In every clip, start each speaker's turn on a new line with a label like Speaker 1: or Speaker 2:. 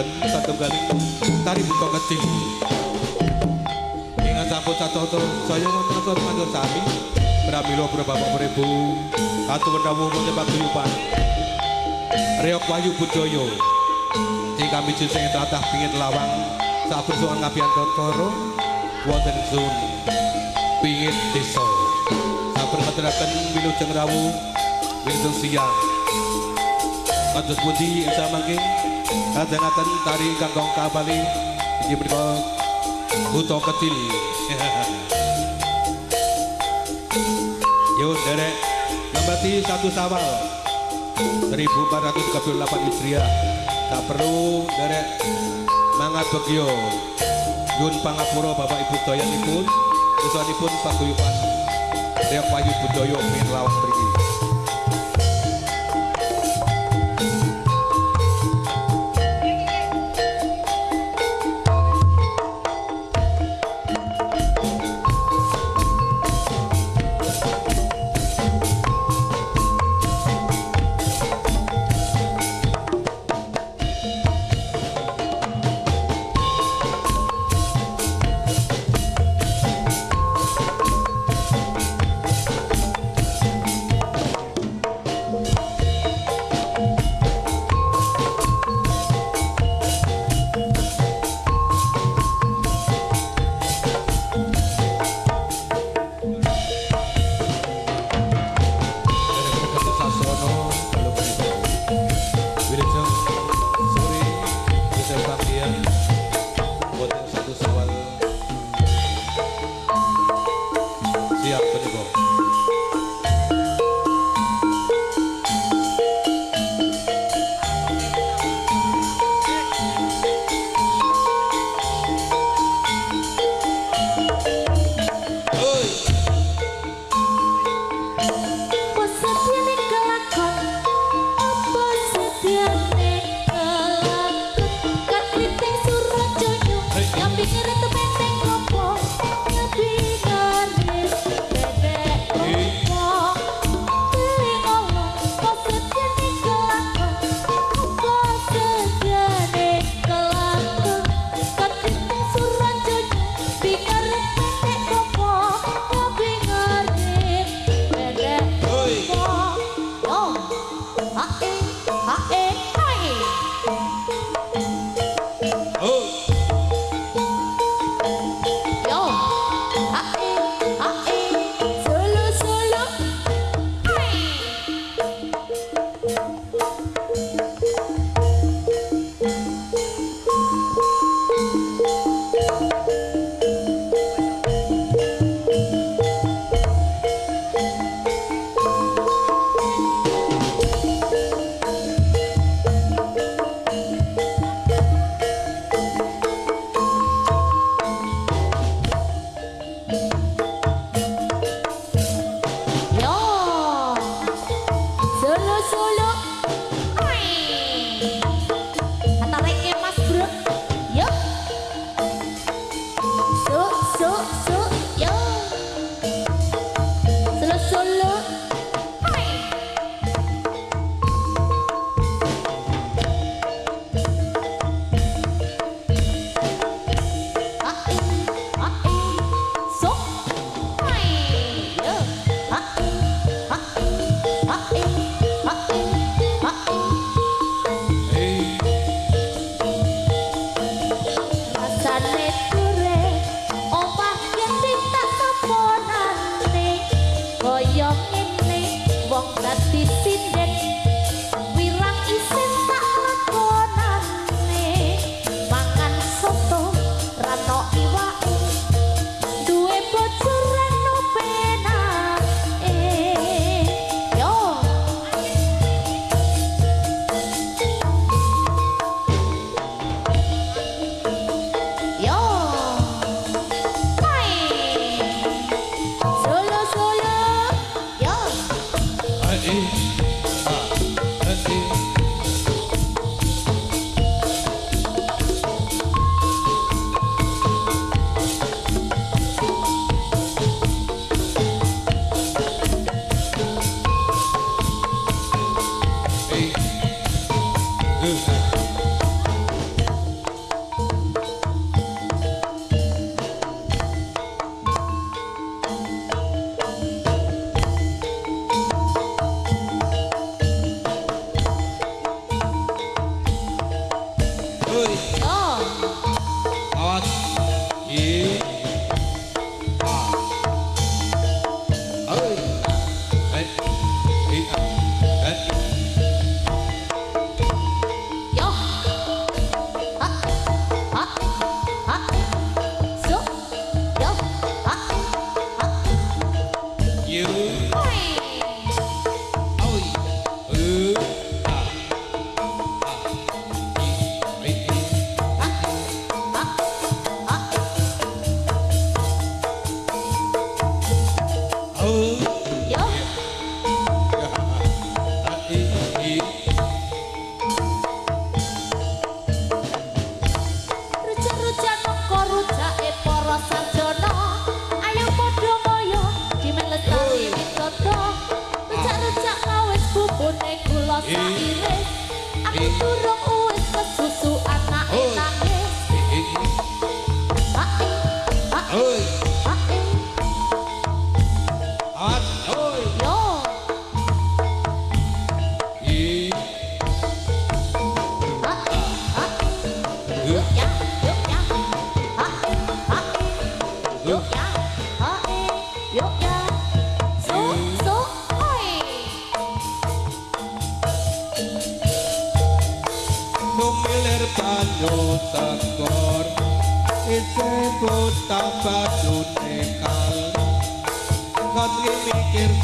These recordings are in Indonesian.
Speaker 1: ngadharaken satunggaling tari buka kecil ingat sampun satoto saya wonten asor mandur sami pramila bapak pribu atuwun rawuh wonten paguyuban Reok Wahyu Budaya sing kami sing tlatah pingin lawang. Saben sowan ngapian totoro wonten sun. Pingin desa saben ngaturaken wilujeng rawuh wilujeng siang kados pundi ing samangke kadangatan tari ingkang kong kabali menika buto kecil. Yo derek nambati satu sawal. 1438 Hijriah. Tak perlu derek mangat begyo Yun pangapura Bapak Ibu doyanipun Usanipun paguyuban Reok Wahyu Budoyo Min Lawang Mriki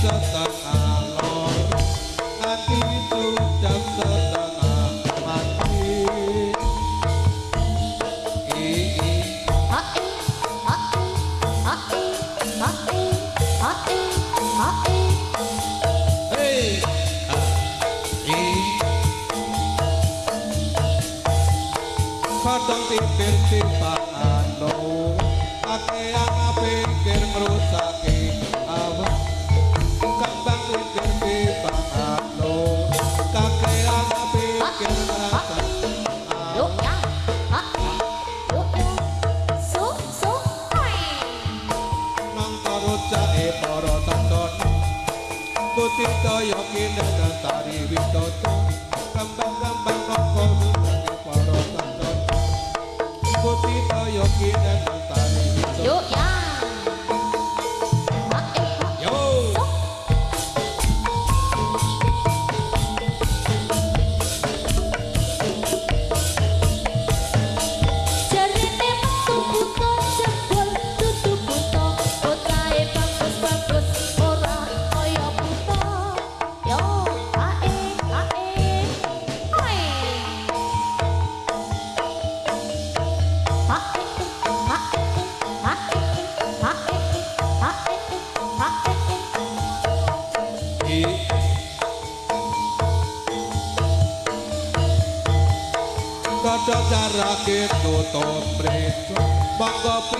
Speaker 2: Santa para tantoni putih daya kini dan tari widodo. Kembang-kembang nongkong para tantoni putih daya kini go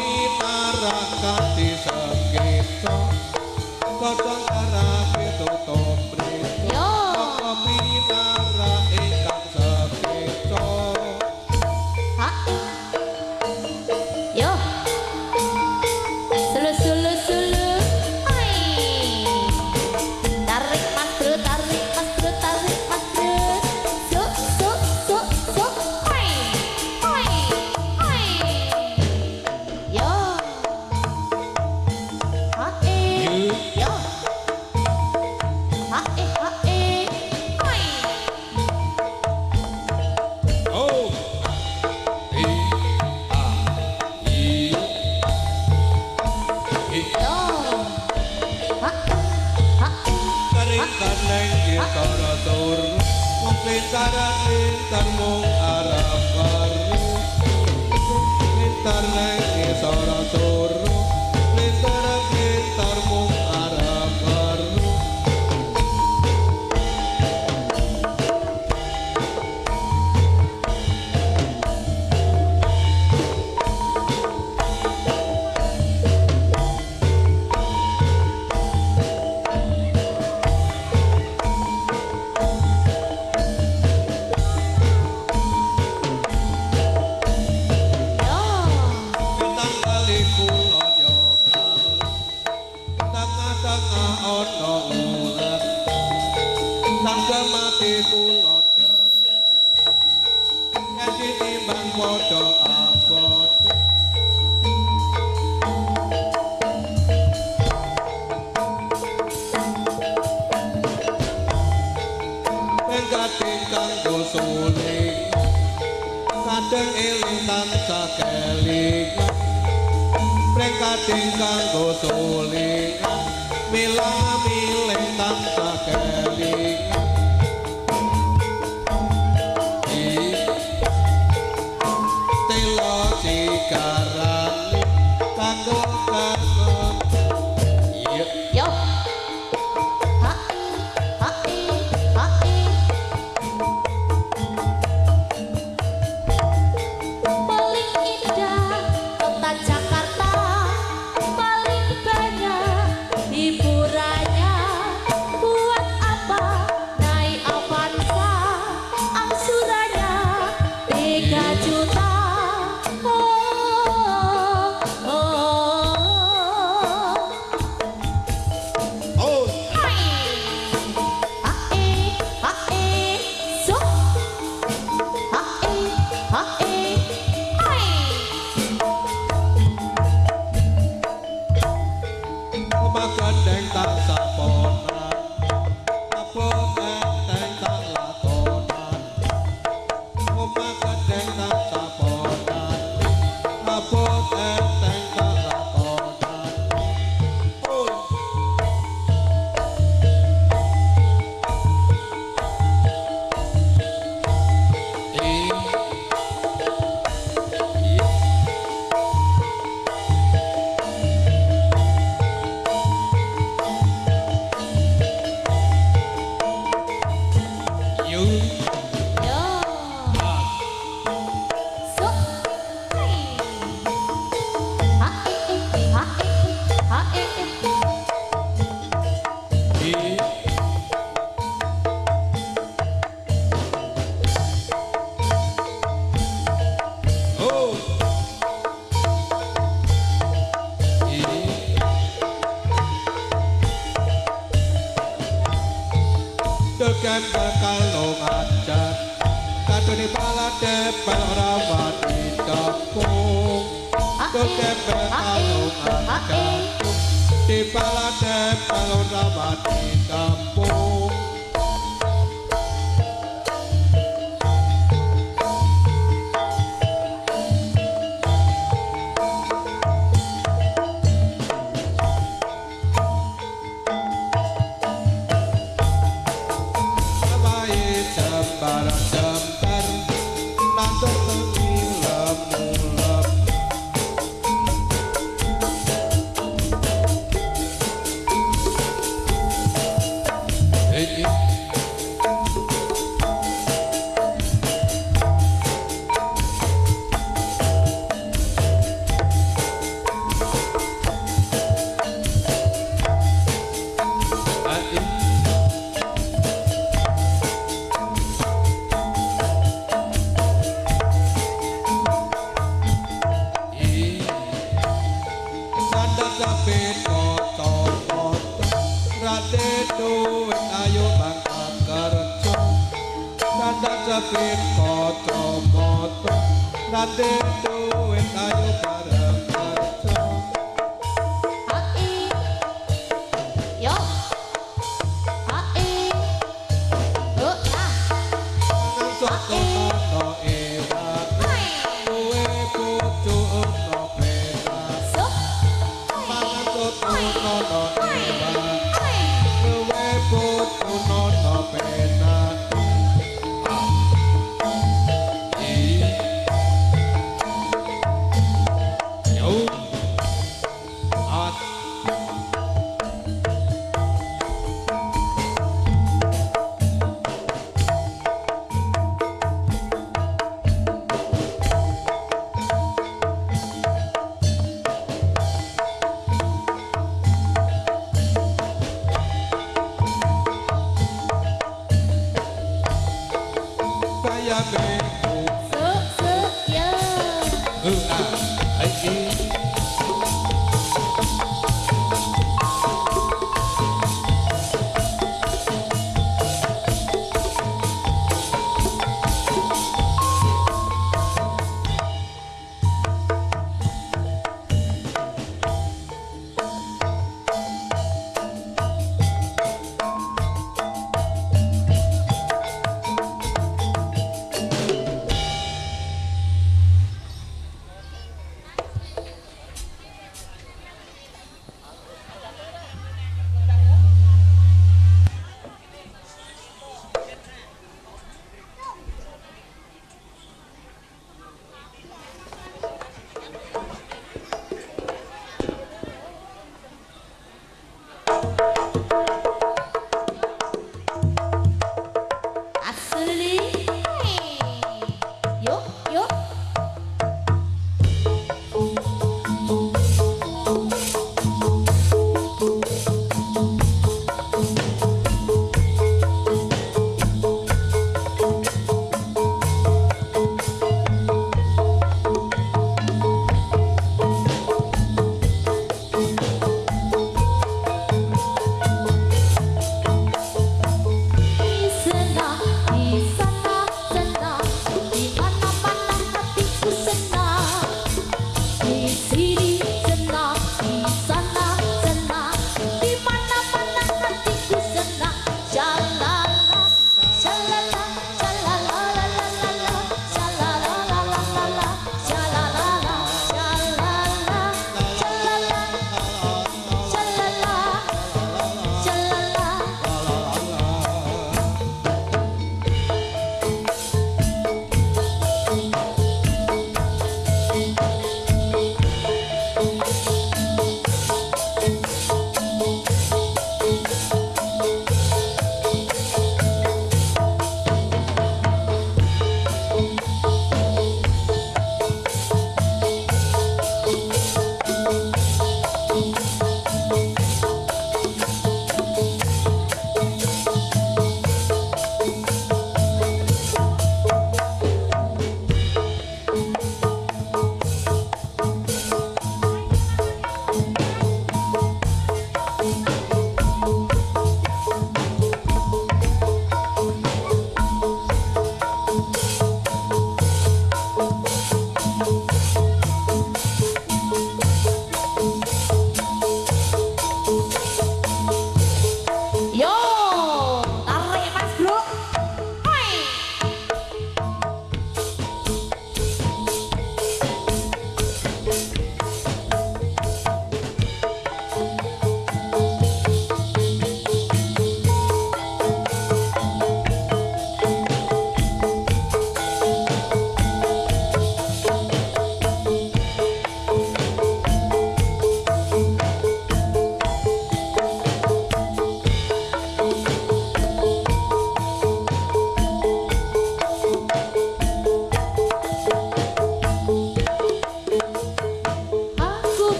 Speaker 2: sune kadang eling tansah keling prekating kanggo sulih milang Lord Rabatita.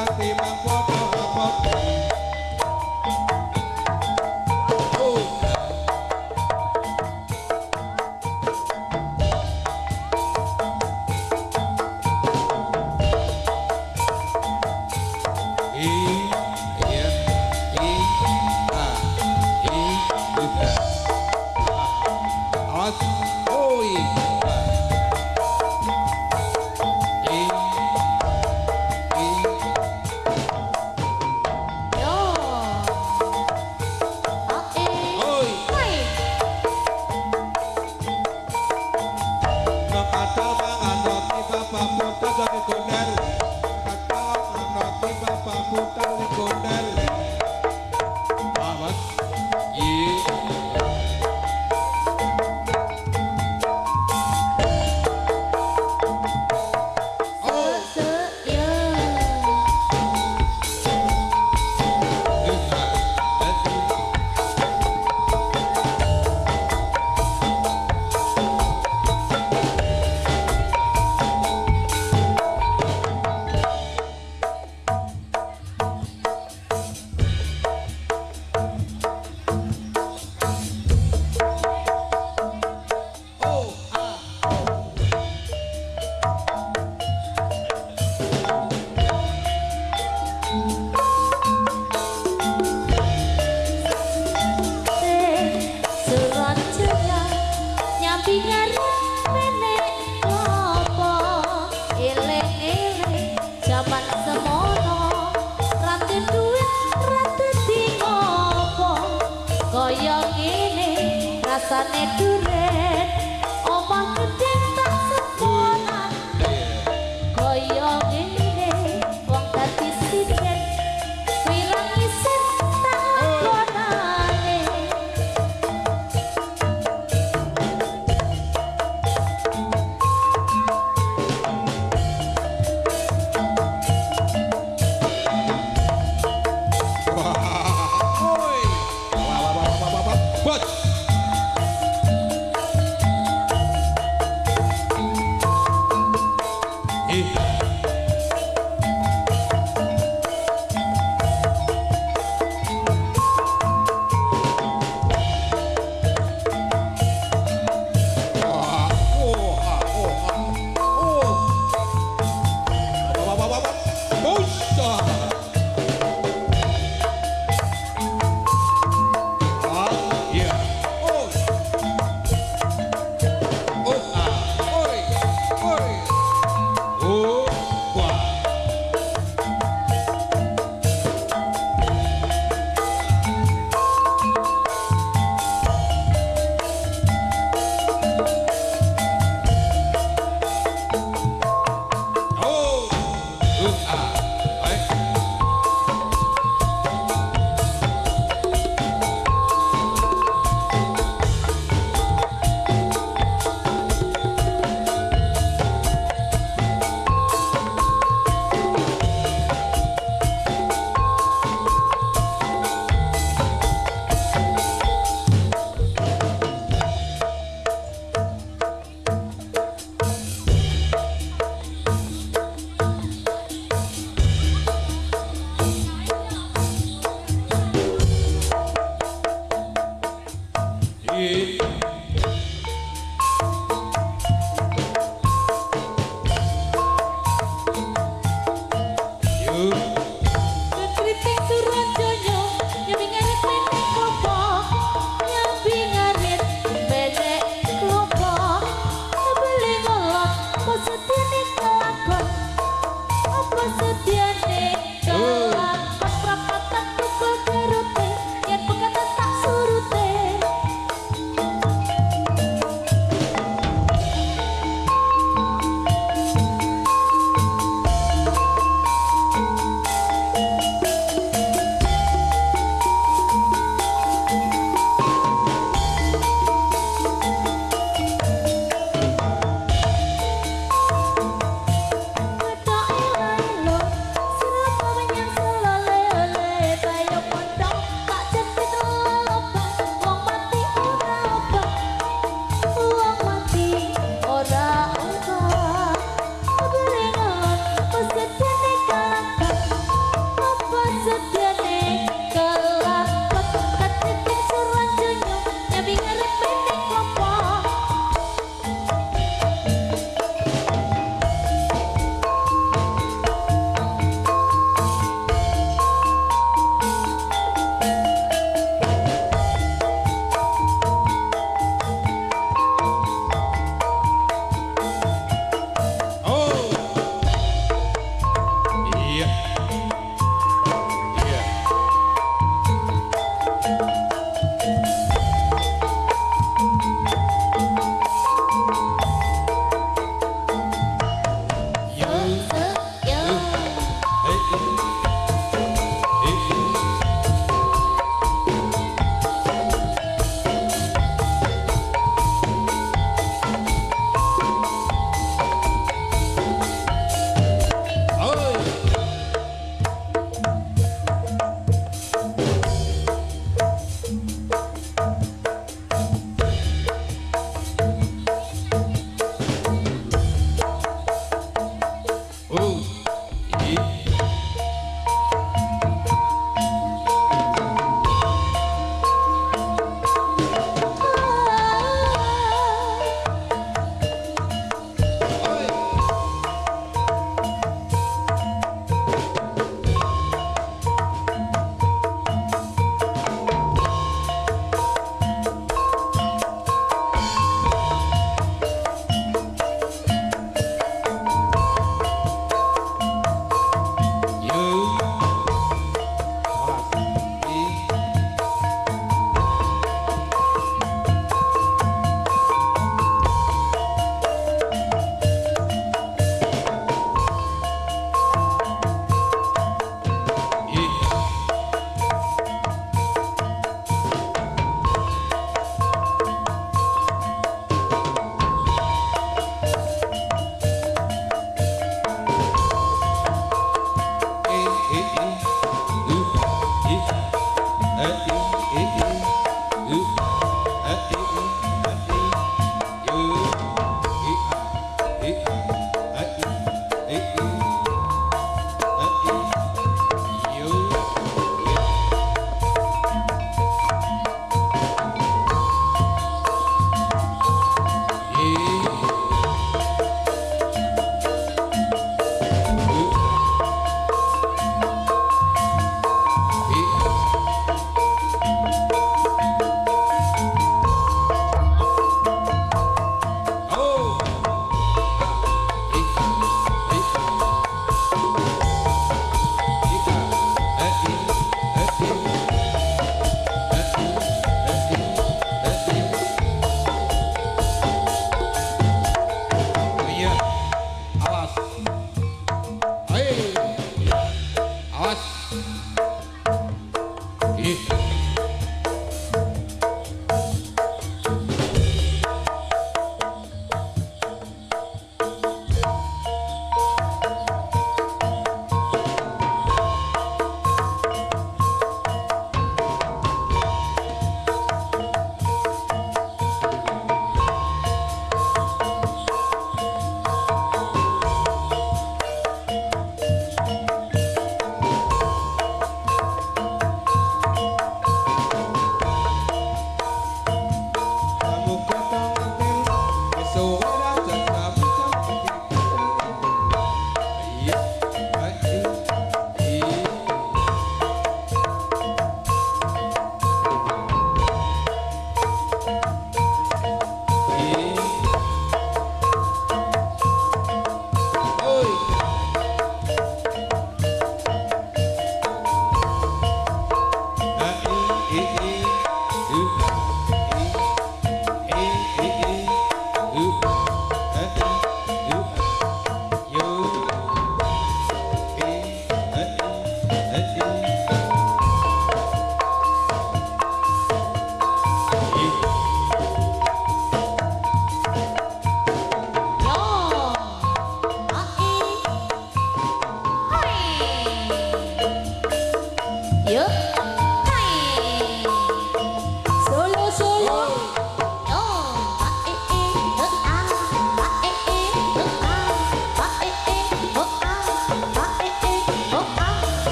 Speaker 2: Fatimah Fatimah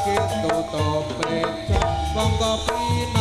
Speaker 2: kita
Speaker 1: tetap berjumpa Bangga pina